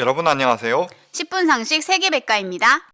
여러분 안녕하세요. 10분 상식 세계백과입니다.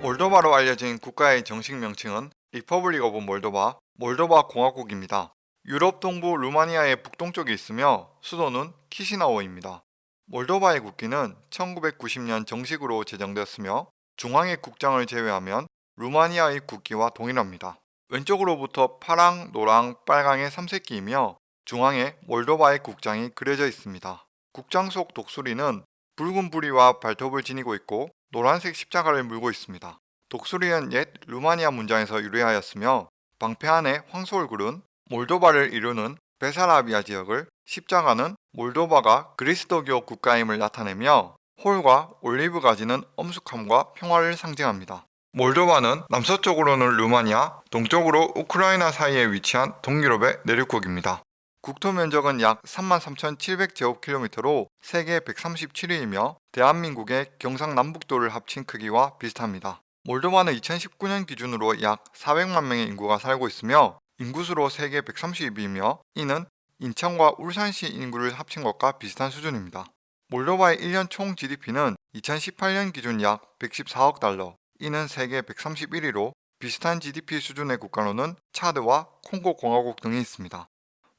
몰도바로 알려진 국가의 정식 명칭은 Republic of Moldova, 몰도바 공화국입니다. 유럽 동부 루마니아의 북동쪽에 있으며 수도는 키시나오입니다. 몰도바의 국기는 1990년 정식으로 제정되었으며 중앙의 국장을 제외하면 루마니아의 국기와 동일합니다. 왼쪽으로부터 파랑, 노랑, 빨강의 삼색기이며 중앙에 몰도바의 국장이 그려져 있습니다. 국장 속 독수리는 붉은 부리와 발톱을 지니고 있고 노란색 십자가를 물고 있습니다. 독수리는 옛 루마니아 문장에서 유래하였으며 방패 안에 황소얼굴은 몰도바를 이루는 베사라비아 지역을 십자가는 몰도바가 그리스도교 국가임을 나타내며 홀과 올리브 가지는 엄숙함과 평화를 상징합니다. 몰도바는 남서쪽으로는 루마니아, 동쪽으로 우크라이나 사이에 위치한 동유럽의 내륙국입니다. 국토 면적은 약 33,700제곱킬로미터로 세계 137위이며 대한민국의 경상남북도를 합친 크기와 비슷합니다. 몰도바는 2019년 기준으로 약 400만 명의 인구가 살고 있으며 인구수로 세계 130위이며 이는 인천과 울산시 인구를 합친 것과 비슷한 수준입니다. 몰도바의 1년 총 GDP는 2018년 기준 약 114억 달러, 이는 세계 131위로 비슷한 GDP 수준의 국가로는 차드와 콩고 공화국 등이 있습니다.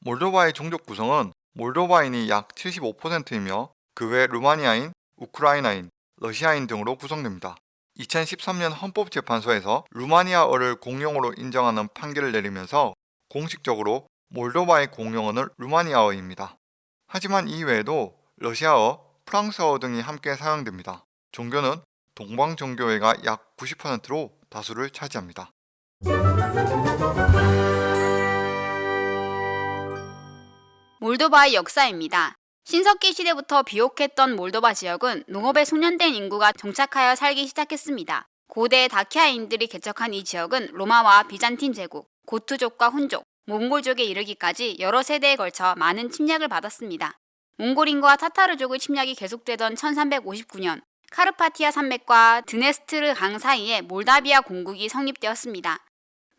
몰도바의 종족 구성은 몰도바인이 약 75%이며 그 외 루마니아인, 우크라이나인, 러시아인 등으로 구성됩니다. 2013년 헌법재판소에서 루마니아어를 공용어로 인정하는 판결을 내리면서 공식적으로 몰도바의 공용어는 루마니아어입니다. 하지만 이외에도 러시아어, 프랑스어 등이 함께 사용됩니다. 종교는 동방 종교회가 약 90%로 다수를 차지합니다. 몰도바의 역사입니다. 신석기 시대부터 비옥했던 몰도바 지역은 농업에 숙련된 인구가 정착하여 살기 시작했습니다. 고대 다키아인들이 개척한 이 지역은 로마와 비잔틴 제국, 고투족과 훈족, 몽골족에 이르기까지 여러 세대에 걸쳐 많은 침략을 받았습니다. 몽골인과 타타르족의 침략이 계속되던 1359년 카르파티아 산맥과 드네스트르 강 사이에 몰다비아 공국이 성립되었습니다.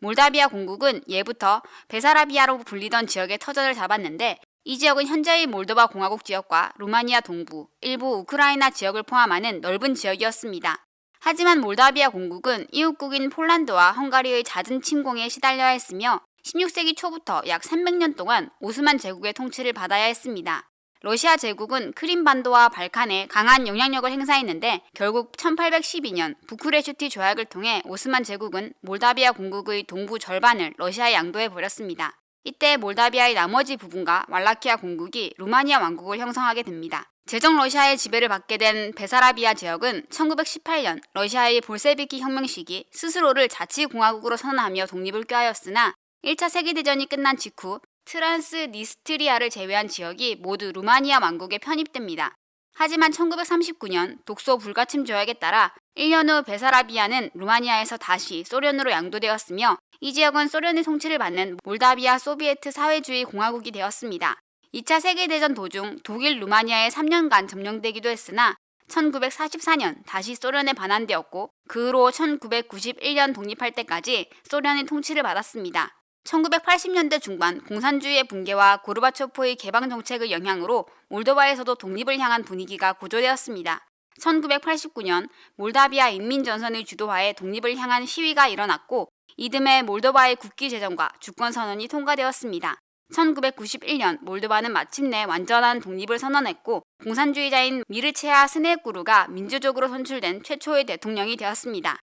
몰다비아 공국은 예부터 베사라비아로 불리던 지역의 터전을 잡았는데 이 지역은 현재의 몰도바 공화국 지역과 루마니아 동부, 일부 우크라이나 지역을 포함하는 넓은 지역이었습니다. 하지만 몰다비아 공국은 이웃국인 폴란드와 헝가리의 잦은 침공에 시달려야 했으며 16세기 초부터 약 300년 동안 오스만 제국의 통치를 받아야 했습니다. 러시아 제국은 크림반도와 발칸에 강한 영향력을 행사했는데 결국 1812년 부쿠레슈티 조약을 통해 오스만 제국은 몰다비아 공국의 동부 절반을 러시아에 양도해 버렸습니다. 이때 몰다비아의 나머지 부분과 왈라키아 공국이 루마니아 왕국을 형성하게 됩니다. 제정 러시아의 지배를 받게 된 베사라비아 지역은 1918년 러시아의 볼세비키 혁명 시기 스스로를 자치공화국으로 선언하며 독립을 꾀하였으나 1차 세계대전이 끝난 직후 트란스니스트리아를 제외한 지역이 모두 루마니아 왕국에 편입됩니다. 하지만 1939년 독소 불가침 조약에 따라 1년 후 베사라비아는 루마니아에서 다시 소련으로 양도되었으며 이 지역은 소련의 통치를 받는 몰다비아 소비에트 사회주의 공화국이 되었습니다. 2차 세계대전 도중 독일 루마니아에 3년간 점령되기도 했으나 1944년 다시 소련에 반환되었고 그 후로 1991년 독립할 때까지 소련의 통치를 받았습니다. 1980년대 중반 공산주의의 붕괴와 고르바초프의 개방 정책의 영향으로 몰도바에서도 독립을 향한 분위기가 고조되었습니다. 1989년 몰다비아 인민전선의 주도하에 독립을 향한 시위가 일어났고 이듬해 몰도바의 국기 제정과 주권 선언이 통과되었습니다. 1991년 몰도바는 마침내 완전한 독립을 선언했고 공산주의자인 미르체아 스네꾸르가 민주적으로 선출된 최초의 대통령이 되었습니다.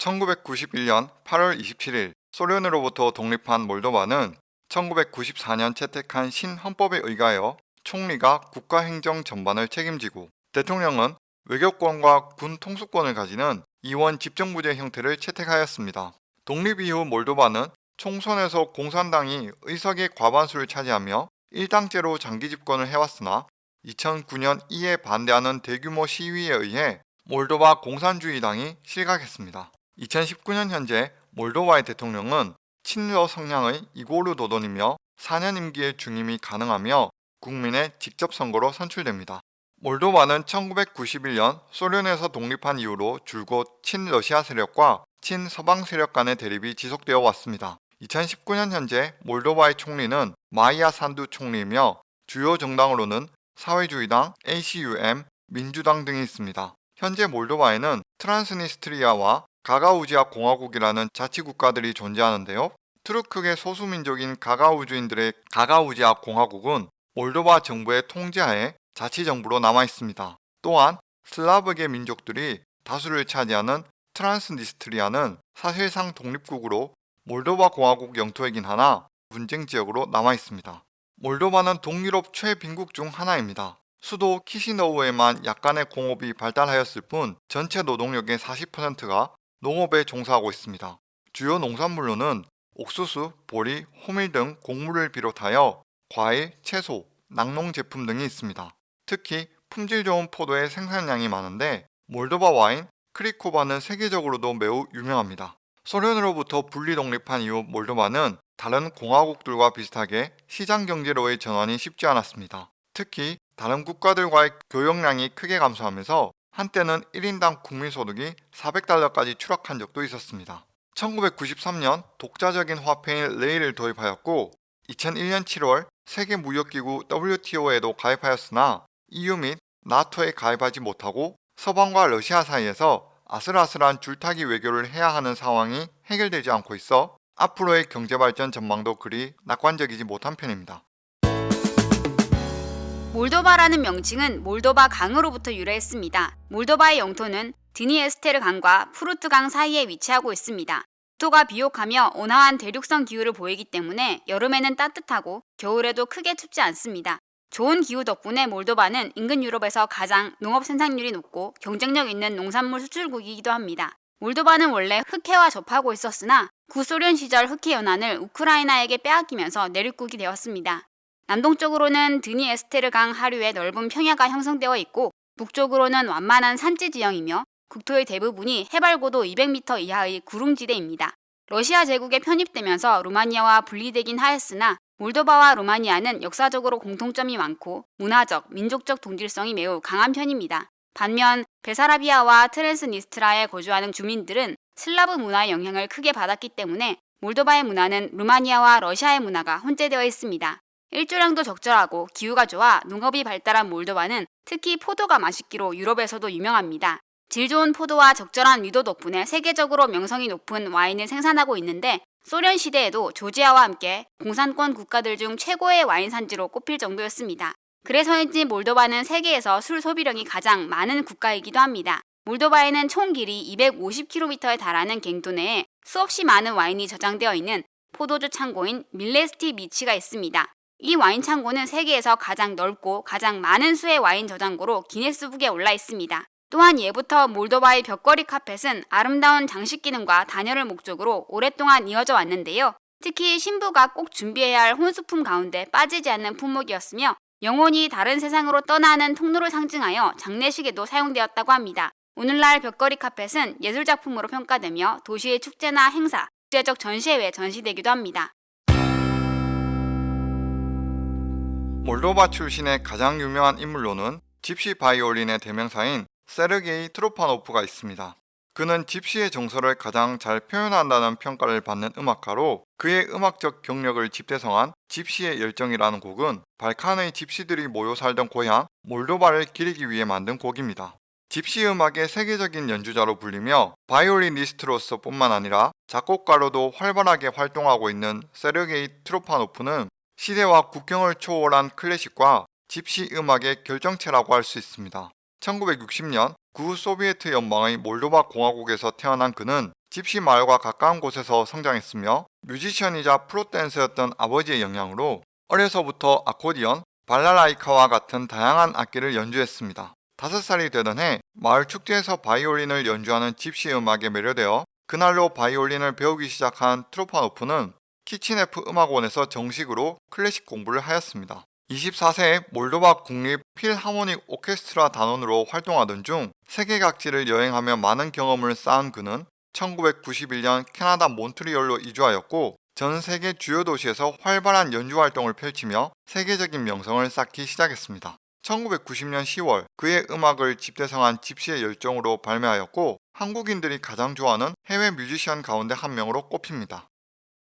1991년 8월 27일 소련으로부터 독립한 몰도바는 1994년 채택한 신헌법에 의하여 총리가 국가행정 전반을 책임지고 대통령은 외교권과 군 통수권을 가지는 이원 집정부제 형태를 채택하였습니다. 독립 이후 몰도바는 총선에서 공산당이 의석의 과반수를 차지하며 일당제로 장기 집권을 해왔으나 2009년 이에 반대하는 대규모 시위에 의해 몰도바 공산주의당이 실각했습니다. 2019년 현재 몰도바의 대통령은 친러 성향의 이고르 도돈이며 4년 임기의 중임이 가능하며 국민의 직접 선거로 선출됩니다. 몰도바는 1991년 소련에서 독립한 이후로 줄곧 친러시아 세력과 친서방 세력 간의 대립이 지속되어 왔습니다. 2019년 현재 몰도바의 총리는 마이야 산두 총리이며 주요 정당으로는 사회주의당, ACUM, 민주당 등이 있습니다. 현재 몰도바에는 트란스니스트리아와 가가우지아 공화국이라는 자치국가들이 존재하는데요. 투르크계 소수민족인 가가우주인들의 가가우지아 공화국은 몰도바 정부의 통제하에 자치정부로 남아 있습니다. 또한 슬라브계 민족들이 다수를 차지하는 트란스니스트리아는 사실상 독립국으로 몰도바 공화국 영토이긴 하나 분쟁 지역으로 남아 있습니다. 몰도바는 동유럽 최빈국 중 하나입니다. 수도 키시너우에만 약간의 공업이 발달하였을 뿐 전체 노동력의 40%가 농업에 종사하고 있습니다. 주요 농산물로는 옥수수, 보리, 호밀 등 곡물을 비롯하여 과일, 채소, 낙농 제품 등이 있습니다. 특히 품질 좋은 포도의 생산량이 많은데 몰도바 와인 크리코바는 세계적으로도 매우 유명합니다. 소련으로부터 분리 독립한 이후 몰도바는 다른 공화국들과 비슷하게 시장 경제로의 전환이 쉽지 않았습니다. 특히 다른 국가들과의 교역량이 크게 감소하면서 한때는 1인당 국민소득이 400달러까지 추락한 적도 있었습니다. 1993년 독자적인 화폐인 레이를 도입하였고 2001년 7월 세계무역기구 WTO에도 가입하였으나 EU 및 나토에 가입하지 못하고 서방과 러시아 사이에서 아슬아슬한 줄타기 외교를 해야 하는 상황이 해결되지 않고 있어 앞으로의 경제발전 전망도 그리 낙관적이지 못한 편입니다. 몰도바라는 명칭은 몰도바 강으로부터 유래했습니다. 몰도바의 영토는 드니에스테르 강과 푸르트 강 사이에 위치하고 있습니다. 국토가 비옥하며 온화한 대륙성 기후를 보이기 때문에 여름에는 따뜻하고 겨울에도 크게 춥지 않습니다. 좋은 기후 덕분에 몰도바는 인근 유럽에서 가장 농업 생산률이 높고 경쟁력 있는 농산물 수출국이기도 합니다. 몰도바는 원래 흑해와 접하고 있었으나 구소련 시절 흑해 연안을 우크라이나에게 빼앗기면서 내륙국이 되었습니다. 남동쪽으로는 드니에스테르 강 하류의 넓은 평야가 형성되어 있고 북쪽으로는 완만한 산지 지형이며 국토의 대부분이 해발고도 200m 이하의 구릉지대입니다. 러시아 제국에 편입되면서 루마니아와 분리되긴 하였으나 몰도바와 루마니아는 역사적으로 공통점이 많고 문화적, 민족적 동질성이 매우 강한 편입니다. 반면 베사라비아와 트랜스니스트라에 거주하는 주민들은 슬라브 문화의 영향을 크게 받았기 때문에 몰도바의 문화는 루마니아와 러시아의 문화가 혼재되어 있습니다. 일조량도 적절하고 기후가 좋아 농업이 발달한 몰도바는 특히 포도가 맛있기로 유럽에서도 유명합니다. 질 좋은 포도와 적절한 위도 덕분에 세계적으로 명성이 높은 와인을 생산하고 있는데 소련 시대에도 조지아와 함께 공산권 국가들 중 최고의 와인 산지로 꼽힐 정도였습니다. 그래서인지 몰도바는 세계에서 술 소비량이 가장 많은 국가이기도 합니다. 몰도바에는 총 길이 250km에 달하는 갱도 내에 수없이 많은 와인이 저장되어 있는 포도주 창고인 밀레스티 미치가 있습니다. 이 와인 창고는 세계에서 가장 넓고 가장 많은 수의 와인 저장고로 기네스북에 올라 있습니다. 또한 예부터 몰도바의 벽걸이 카펫은 아름다운 장식 기능과 단열을 목적으로 오랫동안 이어져 왔는데요. 특히 신부가 꼭 준비해야 할 혼수품 가운데 빠지지 않는 품목이었으며 영혼이 다른 세상으로 떠나는 통로를 상징하여 장례식에도 사용되었다고 합니다. 오늘날 벽걸이 카펫은 예술작품으로 평가되며 도시의 축제나 행사, 국제적 전시회에 전시되기도 합니다. 몰도바 출신의 가장 유명한 인물로는 집시 바이올린의 대명사인 세르게이 트로파노프가 있습니다. 그는 집시의 정서를 가장 잘 표현한다는 평가를 받는 음악가로 그의 음악적 경력을 집대성한 집시의 열정이라는 곡은 발칸의 집시들이 모여 살던 고향 몰도바를 기리기 위해 만든 곡입니다. 집시 음악의 세계적인 연주자로 불리며 바이올리니스트로서 뿐만 아니라 작곡가로도 활발하게 활동하고 있는 세르게이 트로파노프는 시대와 국경을 초월한 클래식과 집시 음악의 결정체라고 할 수 있습니다. 1960년 구 소비에트 연방의 몰도바 공화국에서 태어난 그는 집시 마을과 가까운 곳에서 성장했으며 뮤지션이자 프로댄서였던 아버지의 영향으로 어려서부터 아코디언, 발라라이카와 같은 다양한 악기를 연주했습니다. 5살이 되던 해 마을 축제에서 바이올린을 연주하는 집시 음악에 매료되어 그날로 바이올린을 배우기 시작한 트로파노프는 키치네프 음악원에서 정식으로 클래식 공부를 하였습니다. 24세에 몰도바 국립 필하모닉 오케스트라 단원으로 활동하던 중 세계 각지를 여행하며 많은 경험을 쌓은 그는 1991년 캐나다 몬트리올로 이주하였고 전 세계 주요 도시에서 활발한 연주 활동을 펼치며 세계적인 명성을 쌓기 시작했습니다. 1990년 10월 그의 음악을 집대성한 집시의 열정으로 발매하였고 한국인들이 가장 좋아하는 해외 뮤지션 가운데 한 명으로 꼽힙니다.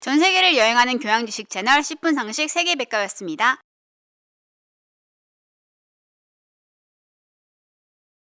전 세계를 여행하는 교양 지식 채널 10분 상식 세계 백과였습니다.